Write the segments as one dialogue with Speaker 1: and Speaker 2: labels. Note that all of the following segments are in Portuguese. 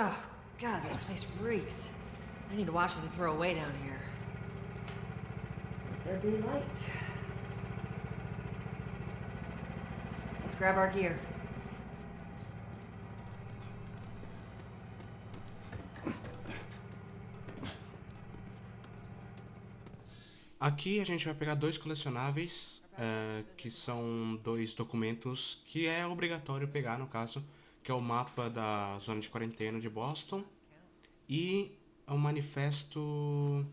Speaker 1: Oh, God, this place reeks. I need to watch what they throw away down here. Let there be light. Let's grab our gear.
Speaker 2: Aqui a gente vai pegar dois colecionáveis, uh, que são dois documentos que é obrigatório pegar, no caso, que é o mapa da zona de quarentena de Boston e o manifesto...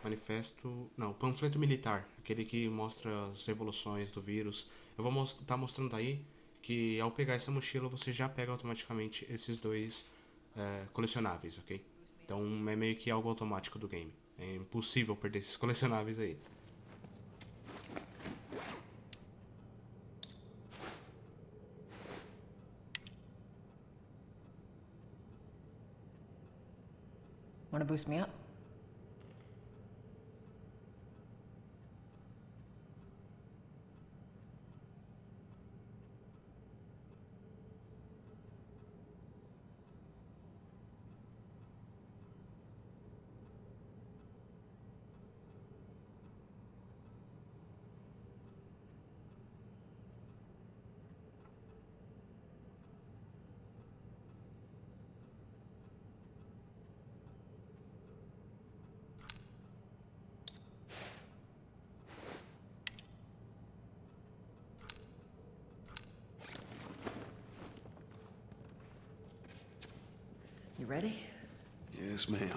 Speaker 2: Manifesto... Não, panfleto militar, aquele que mostra as evoluções do vírus. Eu vou estar tá mostrando aí que ao pegar essa mochila você já pega automaticamente esses dois uh, colecionáveis, ok? Então é meio que algo automático do game. É impossível perder esses colecionáveis aí.
Speaker 1: Wanna boost me up? Ready?
Speaker 3: Yes, ma'am.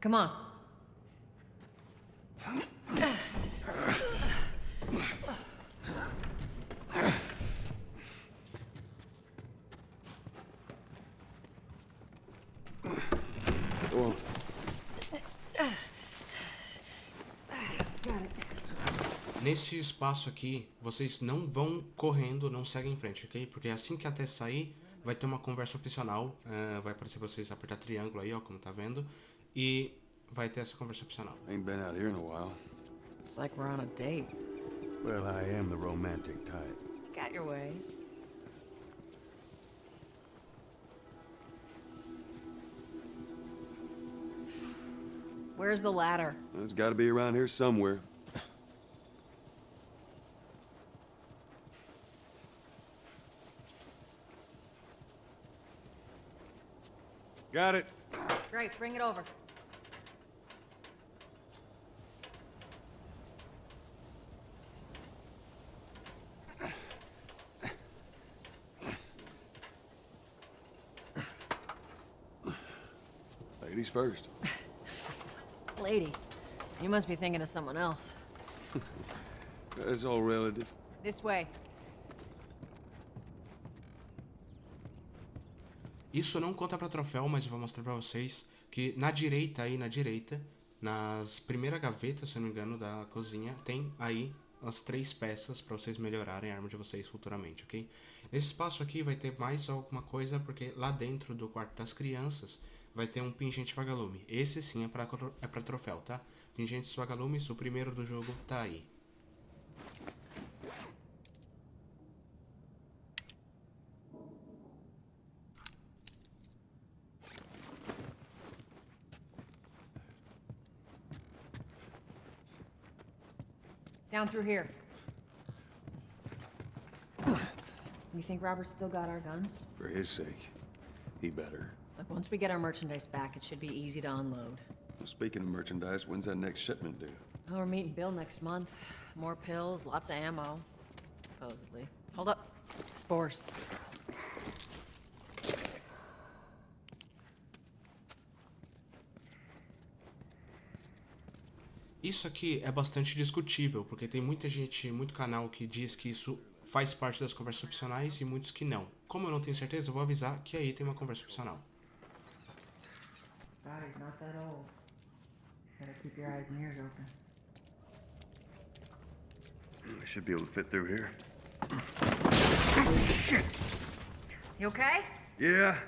Speaker 1: Come on.
Speaker 2: Nesse espaço aqui, vocês não vão correndo, não seguem em frente, ok? Porque assim que até sair, vai ter uma conversa opcional. Uh, vai aparecer pra vocês apertar triângulo aí, ó, como tá vendo. E vai ter essa conversa opcional.
Speaker 3: Ain't been out here in a while.
Speaker 1: It's like we're on a date.
Speaker 3: Well, I am the romantic type.
Speaker 1: Got your ways. Where's the ladder?
Speaker 3: It's got to be around here somewhere. Got it.
Speaker 1: Great, bring it over.
Speaker 3: Ladies first.
Speaker 1: Lady, you must be thinking of someone else.
Speaker 3: It's all relative.
Speaker 1: This way.
Speaker 2: Isso não conta para troféu, mas eu vou mostrar para vocês que na direita aí, na direita, nas primeira gaveta, se eu não me engano, da cozinha, tem aí as três peças para vocês melhorarem a arma de vocês futuramente, ok? Nesse espaço aqui vai ter mais alguma coisa, porque lá dentro do quarto das crianças vai ter um pingente vagalume. Esse sim é para é pra troféu, tá? Pingentes vagalumes, o primeiro do jogo tá aí.
Speaker 1: Through here. You think Robert's still got our guns?
Speaker 3: For his sake, he better.
Speaker 1: Look, once we get our merchandise back, it should be easy to unload.
Speaker 3: Well, speaking of merchandise, when's that next shipment due?
Speaker 1: Well, we're meeting Bill next month. More pills, lots of ammo. Supposedly. Hold up. Spores.
Speaker 2: Isso aqui é bastante discutível, porque tem muita gente, muito canal que diz que isso faz parte das conversas opcionais e muitos que não. Como eu não tenho certeza, eu vou avisar que aí tem uma conversa opcional.
Speaker 1: Sorry, not that old. Gotta keep your eyes and ears open.
Speaker 3: I should be able to fit through here.
Speaker 1: You okay?
Speaker 3: Yeah.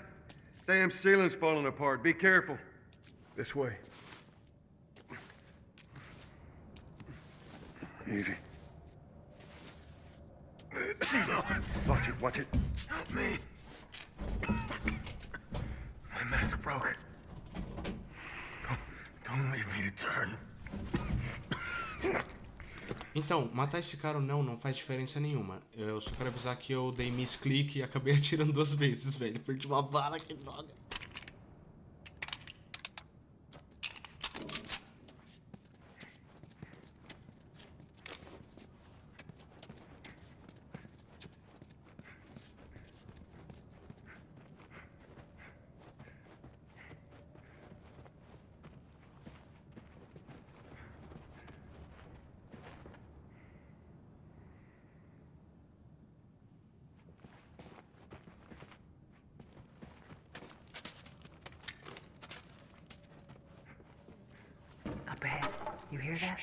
Speaker 3: Damn ceiling's falling apart. Be careful. This way. Easy. Watch it, watch it.
Speaker 4: Help me. My mask broke. Don't, don't leave me to turn.
Speaker 2: Então, matar esse cara ou não, não faz diferença nenhuma. Eu só quero avisar que eu dei misclick e acabei atirando duas vezes, velho. Perdi uma bala, que droga.
Speaker 5: You hear that?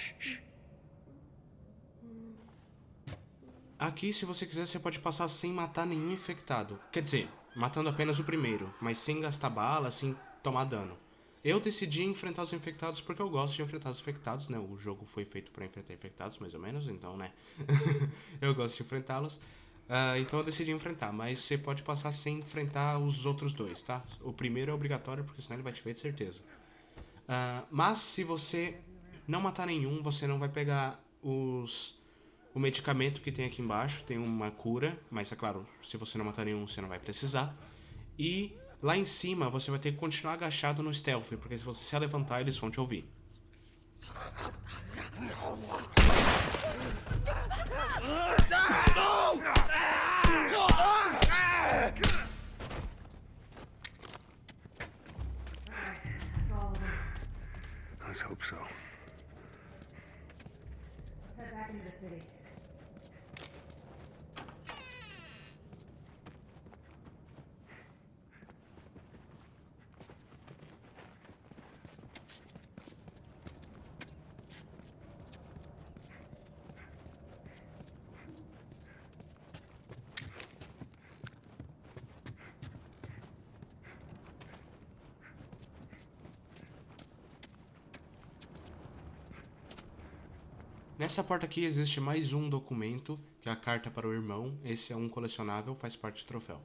Speaker 2: Aqui, se você quiser, você pode passar sem matar nenhum infectado. Quer dizer, matando apenas o primeiro, mas sem gastar bala, sem tomar dano. Eu decidi enfrentar os infectados porque eu gosto de enfrentar os infectados, né? O jogo foi feito pra enfrentar infectados, mais ou menos, então, né? eu gosto de enfrentá-los. Ah, então eu decidi enfrentar, mas você pode passar sem enfrentar os outros dois, tá? O primeiro é obrigatório, porque senão ele vai te ver de certeza. Ah, mas se você não matar nenhum, você não vai pegar os o medicamento que tem aqui embaixo. Tem uma cura, mas é claro, se você não matar nenhum, você não vai precisar. E lá em cima você vai ter que continuar agachado no stealth, porque se você se levantar, eles vão te ouvir.
Speaker 3: Let's hope so.
Speaker 5: Head back into the city.
Speaker 2: Nessa porta aqui existe mais um documento, que é a carta para o irmão. Esse é um colecionável, faz parte do troféu.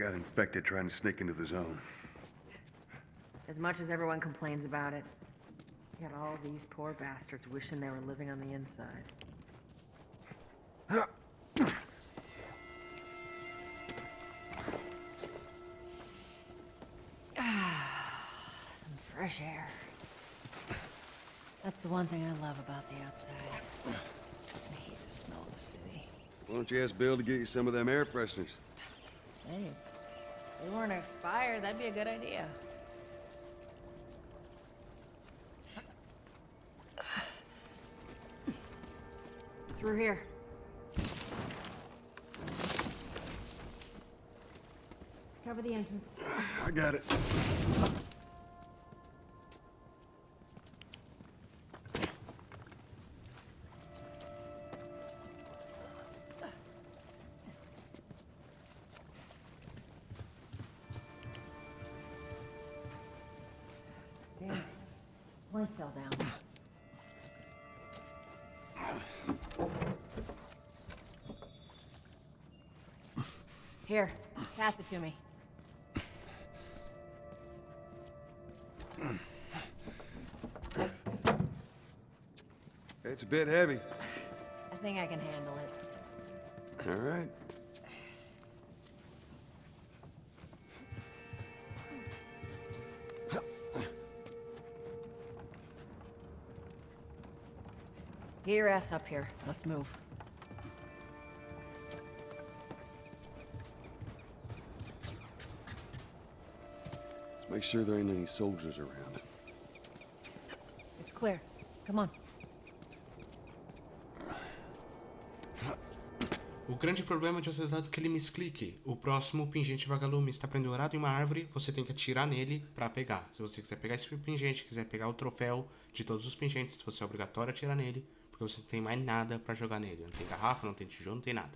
Speaker 3: Got infected trying to sneak into the zone.
Speaker 5: As much as everyone complains about it, you got all these poor bastards wishing they were living on the inside.
Speaker 1: Some fresh air. That's the one thing I love about the outside. I hate the smell of the city.
Speaker 6: Why don't you ask Bill to get you some of them air fresheners?
Speaker 1: Hey, if they weren't expired, that'd be a good idea. Through here. Cover the entrance.
Speaker 6: I got it.
Speaker 1: Plank fell down. Here, pass it to me.
Speaker 6: It's a bit heavy.
Speaker 1: I think I can handle it.
Speaker 6: All right.
Speaker 1: Get your ass up here. Let's move.
Speaker 6: Make sure there ain't any soldiers around.
Speaker 1: It's clear. Come on.
Speaker 2: O grande problema de você ter dado aquele misclick. O próximo pingente vagalume está pendurado em uma árvore, você tem que atirar nele para pegar. Se você quiser pegar esse pingente, quiser pegar o troféu de todos os pingentes, você é obrigatório atirar nele, porque você não tem mais nada para jogar nele. Não tem garrafa, não tem tijolo, não tem nada.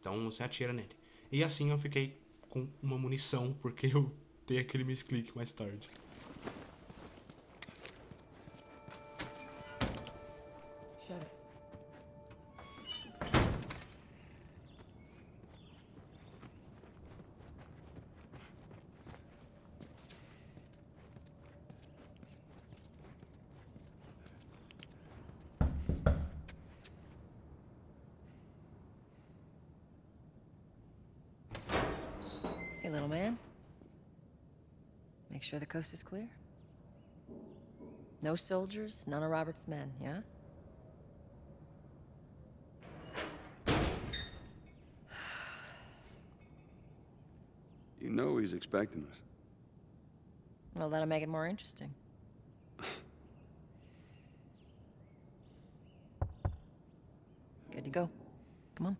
Speaker 2: Então você atira nele. E assim eu fiquei com uma munição, porque eu dei aquele misclick mais tarde.
Speaker 1: Man. Make sure the coast is clear. No soldiers, none of Robert's men, yeah?
Speaker 6: You know he's expecting us.
Speaker 1: Well, that'll make it more interesting. Good to go. Come on.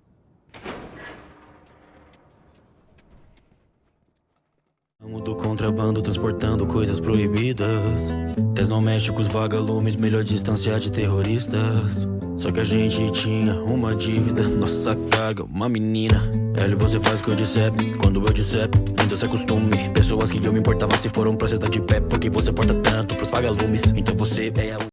Speaker 7: Ramo do contrabando transportando coisas proibidas. Tens não mexe com os vagalumes, melhor distanciar de terroristas. Só que a gente tinha uma dívida, nossa carga, uma menina. Ela você faz o que eu disser, quando eu disser, então se acostume. Pessoas que eu me importava se foram pra cidade de pé, porque você porta tanto pros vagalumes. Então você é a